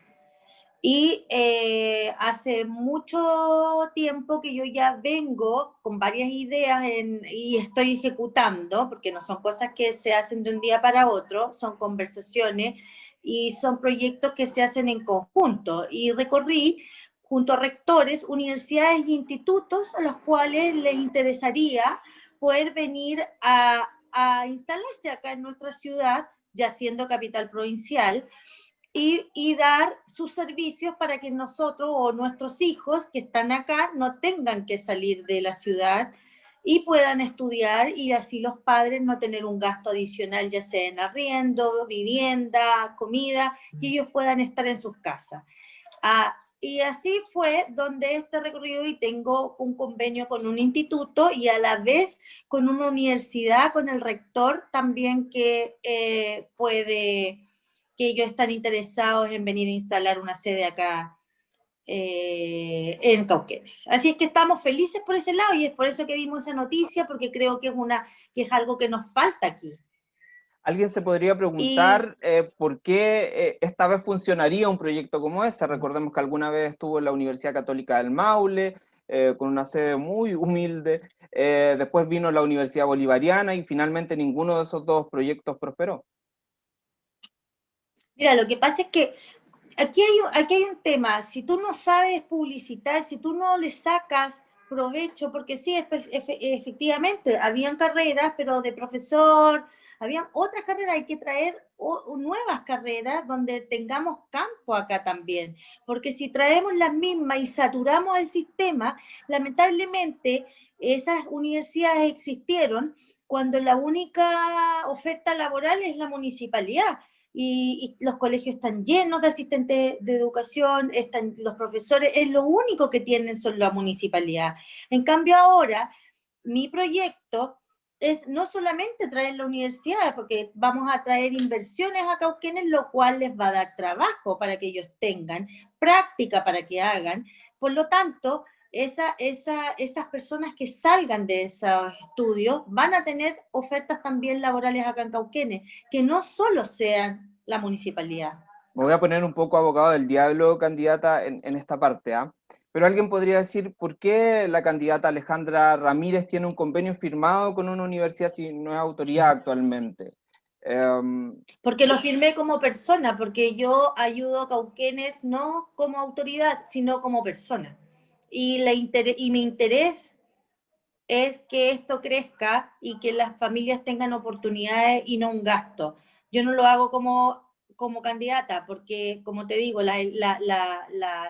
Y eh, hace mucho tiempo que yo ya vengo con varias ideas y estoy ejecutando, porque no son cosas que se hacen de un día para otro, son conversaciones y son proyectos que se hacen en conjunto. Y recorrí junto a rectores, universidades e institutos a los cuales les interesaría poder venir a, a instalarse acá en nuestra ciudad, ya siendo capital provincial, y, dar sus servicios para que nosotros o nuestros hijos que están acá no tengan que salir de la ciudad y puedan estudiar y así los padres no tener un gasto adicional, ya sea en arriendo, vivienda, comida, y ellos puedan estar en sus casas. Ah, y así fue donde este recorrido y tengo un convenio con un instituto y a la vez con una universidad, con el rector también que eh, puede que ellos están interesados en venir a instalar una sede acá eh, en Cauquenes. Así es que estamos felices por ese lado y es por eso que dimos esa noticia, porque creo que es, una, que es algo que nos falta aquí. Alguien se podría preguntar eh, por qué eh, esta vez funcionaría un proyecto como ese. Recordemos que alguna vez estuvo en la Universidad Católica del Maule, con una sede muy humilde. después vino la Universidad Bolivariana y finalmente ninguno de esos dos proyectos prosperó. Mira, lo que pasa es que aquí hay, aquí hay un tema, si tú no sabes publicitar, si tú no le sacas provecho, porque sí, efectivamente, habían carreras, pero de profesor, habían otras carreras, hay que traer nuevas carreras donde tengamos campo acá también, porque si traemos las mismas y saturamos el sistema, lamentablemente esas universidades existieron cuando la única oferta laboral es la municipalidad, y, los colegios están llenos de asistentes de educación, están, los profesores, es lo único que tienen son la municipalidad. En cambio ahora, mi proyecto es no solamente traer la universidad, porque vamos a traer inversiones a Cauquenes, lo cual les va a dar trabajo para que ellos tengan, práctica para que hagan, por lo tanto, esa, esa, esas personas que salgan de esos estudios van a tener ofertas también laborales acá en Cauquenes, que no solo sean la municipalidad. Me voy a poner un poco abogado del diablo, candidata, en, en esta parte. ¿ah? Pero alguien podría decir, ¿por qué la candidata Alejandra Ramírez tiene un convenio firmado con una universidad si no es autoridad actualmente? Em, porque lo firmé como persona, porque yo ayudo a Cauquenes no como autoridad, sino como persona y, la y mi interés es que esto crezca y que las familias tengan oportunidades y no un gasto. Yo no lo hago como, como candidata porque, como te digo, las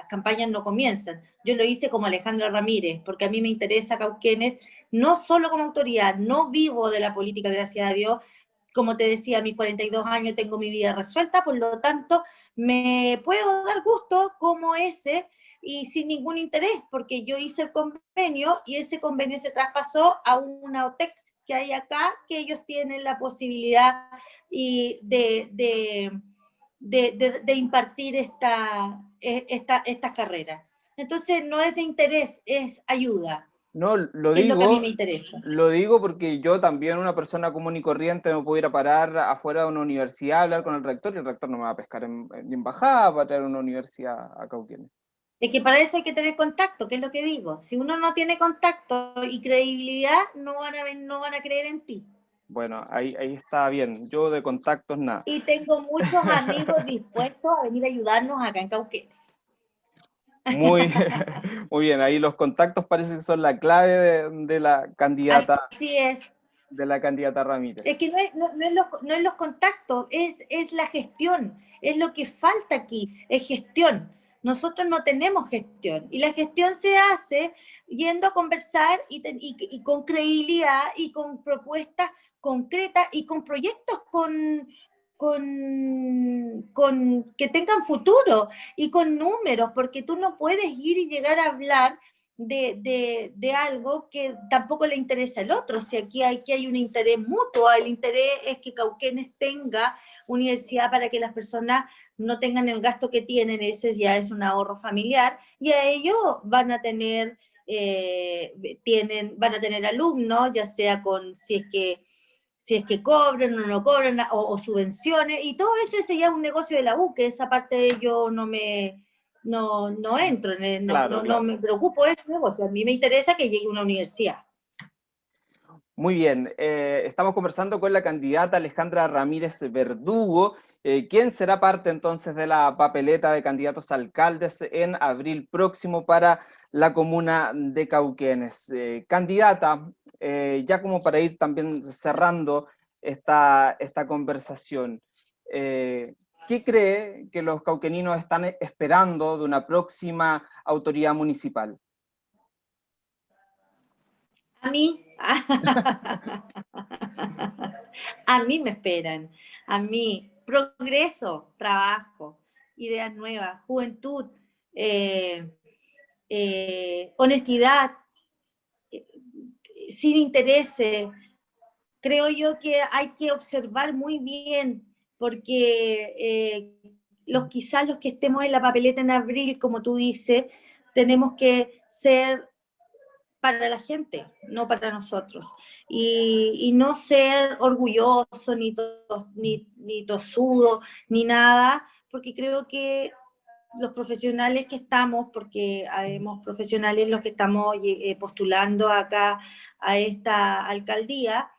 campañas no comienzan. Yo lo hice como Alejandra Ramírez, porque a mí me interesa Cauquenes, no solo como autoridad, no vivo de la política, gracias a Dios, como te decía, a mis 42 años tengo mi vida resuelta, por lo tanto, me puedo dar gusto como ese y sin ningún interés, porque yo hice el convenio y ese convenio se traspasó a una OTEC que hay acá, que ellos tienen la posibilidad y de, de, impartir esta, e, esta, estas carreras. Entonces no es de interés, es ayuda. No, lo digo, lo, lo digo porque yo también, una persona común y corriente, me pudiera parar afuera de una universidad a hablar con el rector y el rector no me va a pescar en, embajada para traer una universidad a Cauquienes. Es que para eso hay que tener contacto, que es lo que digo. Si uno no tiene contacto y credibilidad, no van a, no van a creer en ti. Bueno, ahí, ahí está bien. Yo de contactos nada. Y tengo muchos amigos *laughs* dispuestos a venir a ayudarnos acá en Cauquenes. Muy, *laughs* muy bien, ahí los contactos parece que son la clave de, la candidata. Así es. De la candidata Ramírez. Es que no es, no, es, los, no es los contactos, es, es la gestión, es lo que falta aquí, es gestión. Nosotros no tenemos gestión y la gestión se hace yendo a conversar y, y, y con credibilidad y con propuestas concretas y con proyectos con, con, con, que tengan futuro y con números, porque tú no puedes ir y llegar a hablar de, de, algo que tampoco le interesa al otro. Si aquí hay, hay un interés mutuo, el interés es que Cauquenes tenga universidad para que las personas no tengan el gasto que tienen, ese ya es un ahorro familiar, y a ello van a tener, eh, tienen, van a tener alumnos, ya sea con, si es que si es que cobran o no cobran, o, subvenciones, y todo eso ese ya es un negocio de la U, que esa parte yo no me, no, no entro, en no, no, me preocupo de ese negocio, a mí me interesa que llegue una universidad. Muy bien, eh, estamos conversando con la candidata Alejandra Ramírez Verdugo, eh, ¿Quién será parte entonces de la papeleta de candidatos alcaldes en abril próximo para la comuna de Cauquenes? Eh, candidata, ya como para ir también cerrando esta, esta conversación, ¿qué cree que los cauqueninos están esperando de una próxima autoridad municipal? A mí, *laughs* a mí me esperan, a mí progreso, trabajo, ideas nuevas, juventud, eh, eh, honestidad, eh, sin intereses. Creo yo que hay que observar muy bien, porque los, quizás los que estemos en la papeleta en abril, como tú dices, tenemos que ser para la gente, no para nosotros. Y, no ser orgulloso, ni, ni, tosudo, ni nada, porque creo que los profesionales que estamos, porque habemos profesionales los que estamos eh, postulando acá a esta alcaldía,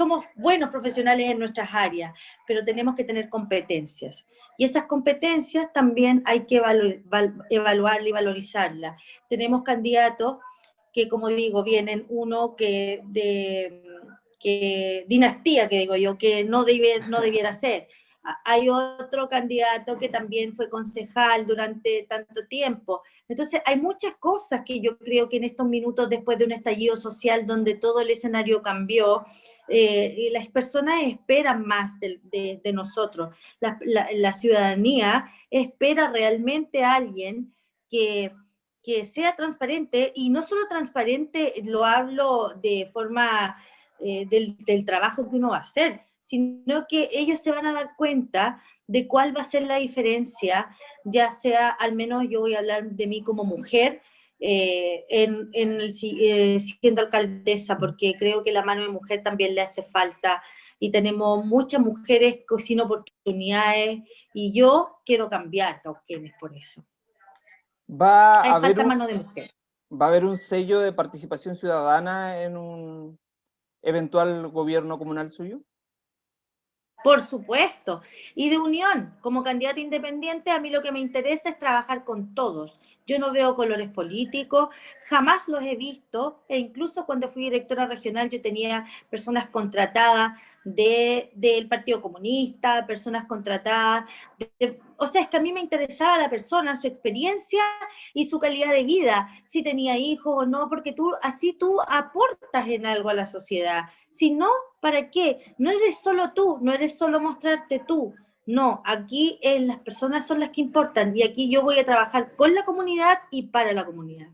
somos buenos profesionales en nuestras áreas, pero tenemos que tener competencias. Y esas competencias también hay que evaluarlas y valorizarlas. Tenemos candidatos que, como digo, vienen uno que de que, dinastía, que digo yo, que no, debe, no debiera ser hay otro candidato que también fue concejal durante tanto tiempo. Entonces hay muchas cosas que yo creo que en estos minutos después de un estallido social donde todo el escenario cambió, eh, las personas esperan más de, nosotros. La, ciudadanía espera realmente a alguien que, que sea transparente y no solo transparente, lo hablo de forma eh, del, del trabajo que uno va a hacer, sino que ellos se van a dar cuenta de cuál va a ser la diferencia, ya sea, al menos yo voy a hablar de mí como mujer, eh, en, en el, eh, siendo alcaldesa, porque creo que la mano de mujer también le hace falta, y tenemos muchas mujeres sin oportunidades, y yo quiero cambiar Cauquenes por eso. Va a haber mano de mujer. ¿Va a haber un sello de participación ciudadana en un eventual gobierno comunal suyo? Por supuesto. Y de unión, como candidata independiente, a mí lo que me interesa es trabajar con todos. Yo no veo colores políticos, jamás los he visto, e incluso cuando fui directora regional yo tenía personas contratadas del Partido Comunista, personas contratadas, o sea, es que a mí me interesaba la persona, su experiencia y su calidad de vida, si tenía hijos o no, porque tú así tú aportas en algo a la sociedad. Si no, ¿para qué? No eres solo tú, no eres solo mostrarte tú. No, aquí eh, las personas son las que importan y aquí yo voy a trabajar con la comunidad y para la comunidad.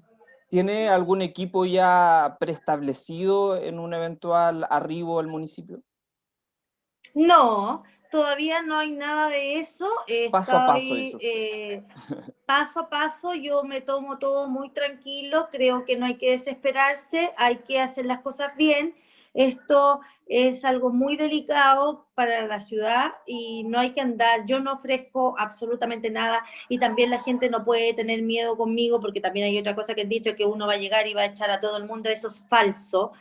¿Tiene algún equipo ya preestablecido en un eventual arribo al municipio? No, todavía no hay nada de eso. paso a paso. Eso. Eh, paso a paso, yo me tomo todo muy tranquilo, creo que no hay que desesperarse, hay que hacer las cosas bien. Esto es algo muy delicado para la ciudad y no hay que andar, yo no ofrezco absolutamente nada y también la gente no puede tener miedo conmigo porque también hay otra cosa que han dicho que uno va a llegar y va a echar a todo el mundo, eso es falso.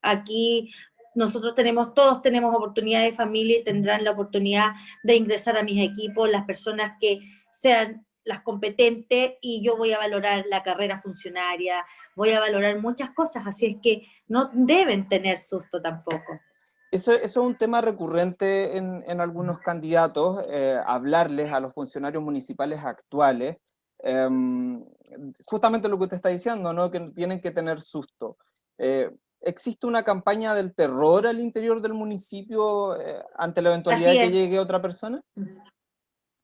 Aquí nosotros tenemos, todos tenemos oportunidad de familia y tendrán la oportunidad de ingresar a mis equipos, las personas que sean las competentes y yo voy a valorar la carrera funcionaria, voy a valorar muchas cosas, así es que no deben tener susto tampoco. Eso, es un tema recurrente en, en algunos candidatos, eh, hablarles a los funcionarios municipales actuales, em, justamente lo que usted está diciendo, ¿no? que tienen que tener susto. Eh, ¿Existe una campaña del terror al interior del municipio eh, ante la eventualidad de que llegue otra persona?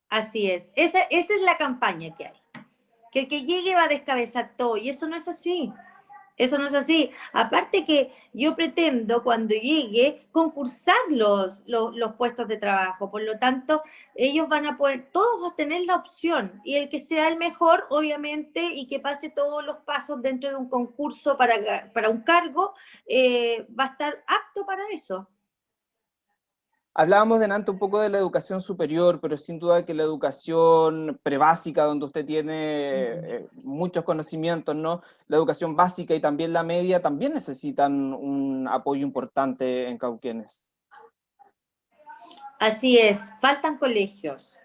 Así es. Esa, esa es la campaña que hay. Que el que llegue va a descabezar todo, y eso no es así. Eso no es así. Aparte que yo pretendo cuando llegue concursar los, los, puestos de trabajo. Por lo tanto, ellos van a poder, todos a tener la opción. Y el que sea el mejor, obviamente, y que pase todos los pasos dentro de un concurso para, para un cargo, eh, va a estar apto para eso. Hablábamos de delante un poco de la educación superior, pero sin duda que la educación prebásica, donde usted tiene eh, muchos conocimientos, ¿no? La educación básica y también la media también necesitan un apoyo importante en Cauquenes. Así es, faltan colegios,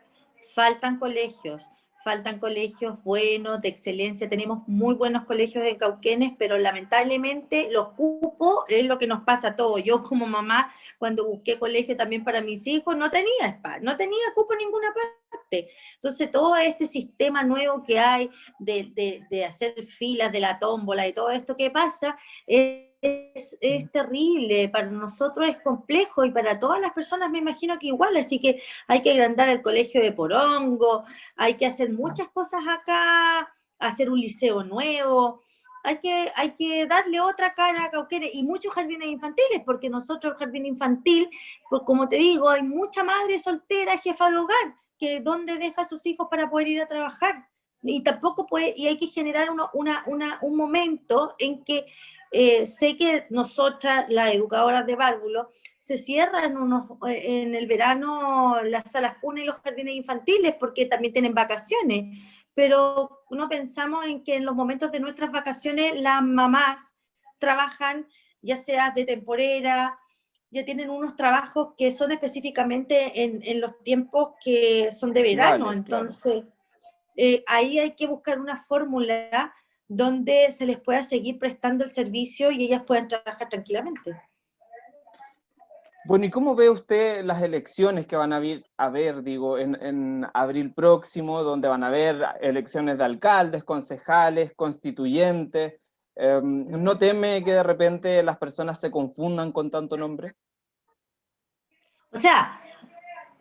faltan colegios faltan colegios buenos, de excelencia, tenemos muy buenos colegios en Cauquenes, pero lamentablemente los cupos es lo que nos pasa a todos. Yo como mamá, cuando busqué colegio también para mis hijos, no tenía no tenía cupo en ninguna parte. Entonces todo este sistema nuevo que hay de, de hacer filas de la tómbola y todo esto que pasa, es es, terrible, para nosotros es complejo y para todas las personas me imagino que igual, así que hay que agrandar el colegio de Porongo, hay que hacer muchas cosas acá, hacer un liceo nuevo, hay que, hay que darle otra cara a Cauquenes y muchos jardines infantiles, porque nosotros el jardín infantil, pues como te digo, hay mucha madre soltera, jefa de hogar, que donde deja a sus hijos para poder ir a trabajar. Y tampoco puede, y hay que generar uno, una, una, un momento en que eh, sé que nosotras, las educadoras de válvulo, se cierran unos, eh, en el verano las salas cuna y los jardines infantiles porque también tienen vacaciones, pero no pensamos en que en los momentos de nuestras vacaciones las mamás trabajan ya sea de temporera, ya tienen unos trabajos que son específicamente en, en los tiempos que son de verano, entonces eh, ahí hay que buscar una fórmula donde se les pueda seguir prestando el servicio y ellas puedan trabajar tranquilamente. Bueno, ¿y cómo ve usted las elecciones que van a haber, digo, en, abril próximo, donde van a haber elecciones de alcaldes, concejales, constituyentes? Em, ¿No teme que de repente las personas se confundan con tanto nombre? O sea,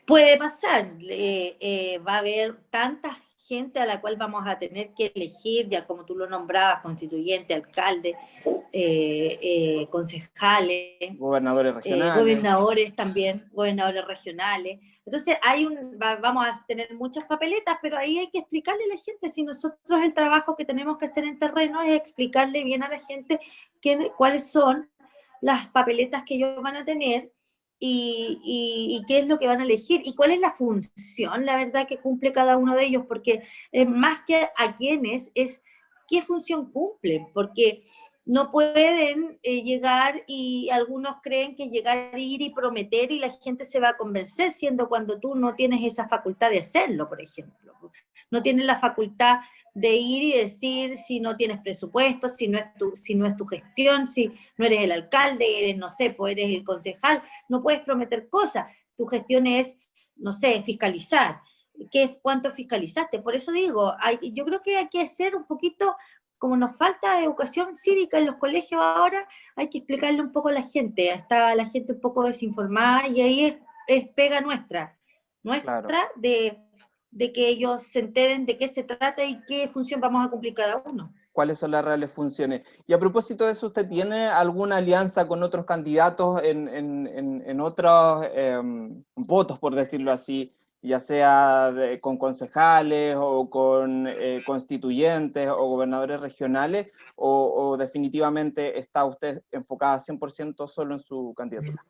puede pasar, eh, va a haber tantas gente a la cual vamos a tener que elegir, ya como tú lo nombrabas, constituyente, alcalde, eh, eh, concejales, gobernadores eh, regionales. gobernadores también, gobernadores regionales. Entonces hay un, vamos a tener muchas papeletas, pero ahí hay que explicarle a la gente, si nosotros el trabajo que tenemos que hacer en terreno es explicarle bien a la gente cuáles son las papeletas que ellos van a tener, y, qué es lo que van a elegir y cuál es la función, la verdad, que cumple cada uno de ellos, porque más que a quiénes es qué función cumplen, porque no pueden eh, llegar y algunos creen que llegar, ir y prometer y la gente se va a convencer, siendo cuando tú no tienes esa facultad de hacerlo, por ejemplo. No tienes la facultad de ir y decir si no tienes presupuesto, si no es tu, si no es tu gestión, si no eres el alcalde, eres, no sé, pues eres el concejal, no puedes prometer cosas. Tu gestión es, no sé, fiscalizar. ¿Qué, ¿Cuánto fiscalizaste? Por eso digo, hay, yo creo que hay que hacer un poquito, como nos falta educación cívica en los colegios ahora, hay que explicarle un poco a la gente. Está la gente un poco desinformada y ahí es, pega nuestra, nuestra de de que ellos se enteren de qué se trata y qué función vamos a cumplir cada uno. cuáles son las reales funciones. Y a propósito de eso, ¿usted tiene alguna alianza con otros candidatos en, en, otros em, votos, por decirlo así, ya sea con concejales o con eh, constituyentes o gobernadores regionales, o, definitivamente está usted enfocada 100% solo en su candidatura?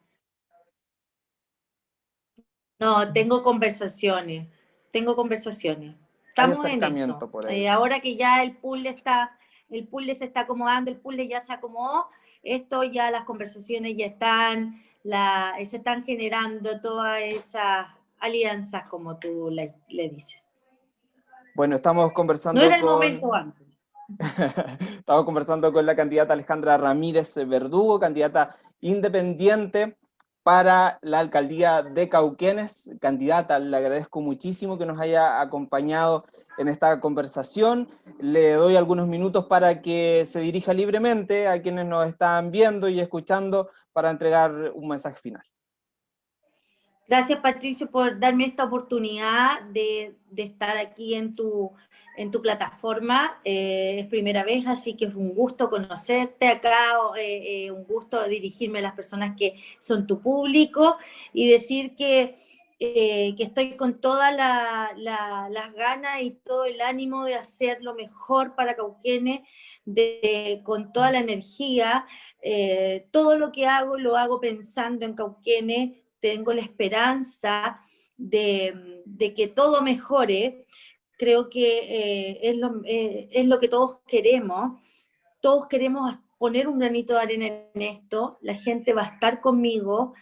No, tengo conversaciones, tengo conversaciones. Estamos en eso. Eh, ahora que ya el pool está, el pool se está acomodando, el pool ya se acomodó, esto ya las conversaciones ya están, la, se están generando todas esas alianzas, como tú le, dices. Bueno, estamos conversando No era el momento antes. *laughs* estamos conversando con la candidata Alejandra Ramírez Verdugo, candidata independiente para la alcaldía de Cauquenes. Candidata, le agradezco muchísimo que nos haya acompañado en esta conversación. Le doy algunos minutos para que se dirija libremente a quienes nos están viendo y escuchando para entregar un mensaje final. Gracias Patricio por darme esta oportunidad de, estar aquí en tu, en tu plataforma. Eh, es primera vez, así que es un gusto conocerte acá, eh, eh, un gusto dirigirme a las personas que son tu público y decir que, que estoy con todas las ganas y todo el ánimo de hacer lo mejor para Cauquenes, de, con toda la energía. todo lo que hago lo hago pensando en Cauquenes, tengo la esperanza de, que todo mejore, creo que eh, es, lo, eh, es, lo, que todos queremos, todos queremos poner un granito de arena en esto, la gente va a estar conmigo,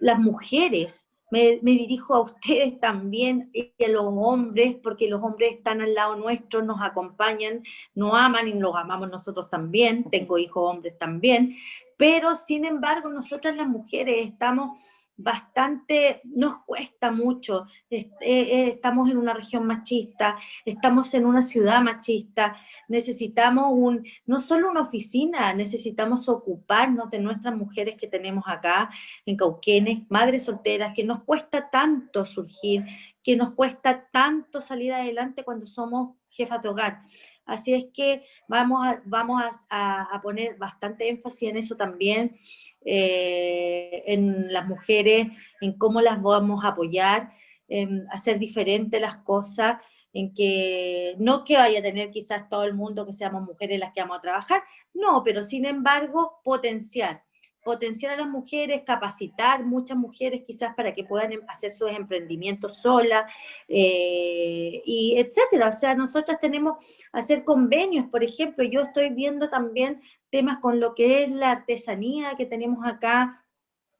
las mujeres, me, me, dirijo a ustedes también y a los hombres, porque los hombres están al lado nuestro, nos acompañan, nos aman y los amamos nosotros también, tengo hijos hombres también, pero sin embargo nosotras las mujeres estamos bastante, nos cuesta mucho, eh, eh, estamos en una región machista, estamos en una ciudad machista, necesitamos un, no solo una oficina, necesitamos ocuparnos de nuestras mujeres que tenemos acá en Cauquenes, madres solteras, que nos cuesta tanto surgir, que nos cuesta tanto salir adelante cuando somos jefas de hogar. Así es que vamos a, vamos a, poner bastante énfasis en eso también, eh, en las mujeres, en cómo las vamos a apoyar, en hacer diferentes las cosas, en que no que vaya a tener quizás todo el mundo que seamos mujeres las que vamos a trabajar, no, pero sin embargo potenciar potenciar a las mujeres, capacitar muchas mujeres quizás para que puedan em, hacer sus emprendimientos solas, eh, y etcétera. O sea, nosotras tenemos hacer convenios, por ejemplo, yo estoy viendo también temas con lo que es la artesanía que tenemos acá,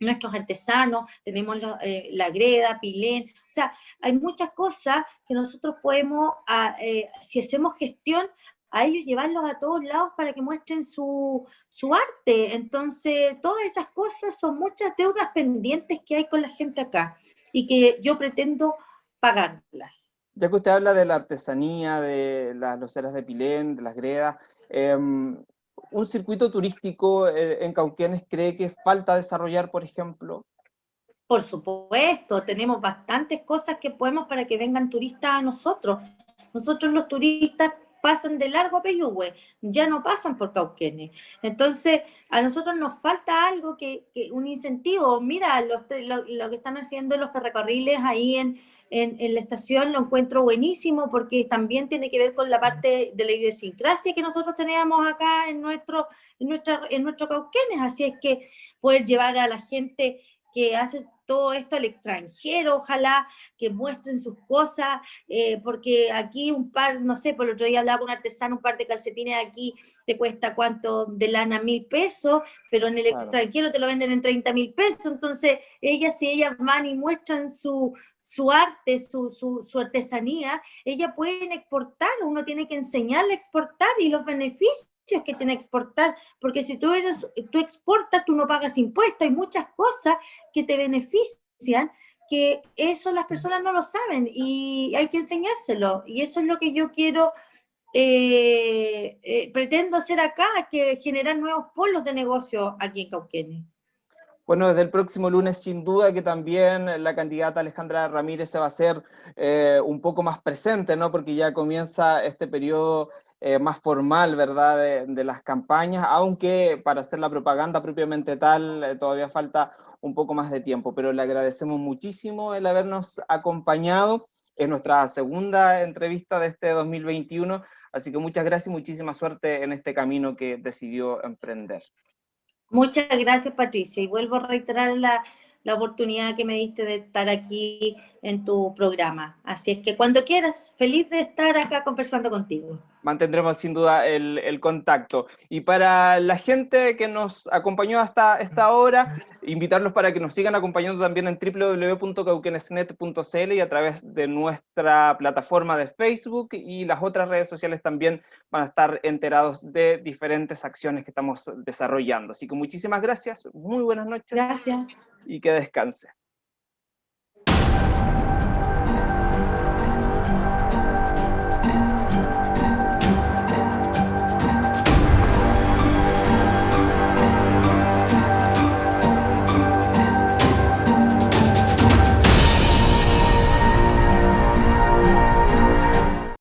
nuestros artesanos, tenemos eh, la greda, pilén, o sea, hay muchas cosas que nosotros podemos, ah, eh, si hacemos gestión, a ellos llevarlos a todos lados para que muestren su, arte. Entonces, todas esas cosas son muchas deudas pendientes que hay con la gente acá y que yo pretendo pagarlas. Ya que usted habla de la artesanía, de las loceras de Pilén, de las gredas, em, ¿un circuito turístico eh, en Cauquenes cree que falta desarrollar, por ejemplo? Por supuesto, tenemos bastantes cosas que podemos para que vengan turistas a nosotros. Nosotros los turistas pasan de largo a Peyúgue, ya no pasan por Cauquenes. Entonces, a nosotros nos falta algo, que, un incentivo. Mira, lo, que están haciendo los ferrocarriles ahí en, en, la estación lo encuentro buenísimo porque también tiene que ver con la parte de la idiosincrasia que nosotros teníamos acá en nuestro, en nuestra, en nuestro Cauquenes. Así es que poder llevar a la gente que hace todo esto al extranjero, ojalá que muestren sus cosas, eh, porque aquí un par, no sé, por el otro día hablaba con un artesano, un par de calcetines aquí te cuesta cuánto de lana, mil pesos, pero en el extranjero te lo venden en 30 mil pesos, entonces ellas, si ellas van y muestran su, su arte, su, su, su, artesanía, ellas pueden exportar, uno tiene que enseñarle a exportar y los beneficios que tiene exportar, porque si tú, eres, tú exportas, tú no pagas impuestos, hay muchas cosas que te benefician, que eso las personas no lo saben y hay que enseñárselo, y eso es lo que yo quiero, eh, eh, pretendo hacer acá, que generar nuevos polos de negocio aquí en Cauquenes. Bueno, desde el próximo lunes sin duda que también la candidata Alejandra Ramírez se va a hacer eh, un poco más presente, ¿no? Porque ya comienza este periodo eh, más formal, ¿verdad?, de, las campañas, aunque para hacer la propaganda propiamente tal eh, todavía falta un poco más de tiempo, pero le agradecemos muchísimo el habernos acompañado. Es nuestra segunda entrevista de este 2021, así que muchas gracias y muchísima suerte en este camino que decidió emprender. Muchas gracias, Patricio, y vuelvo a reiterar la, la oportunidad que me diste de estar aquí en tu programa. Así es que cuando quieras, feliz de estar acá conversando contigo. Mantendremos sin duda el, contacto. Y para la gente que nos acompañó hasta esta hora, invitarlos para que nos sigan acompañando también en www.cauquenesnet.cl y a través de nuestra plataforma de Facebook y las otras redes sociales también van a estar enterados de diferentes acciones que estamos desarrollando. Así que muchísimas gracias, muy buenas noches. Gracias. Y que descanse.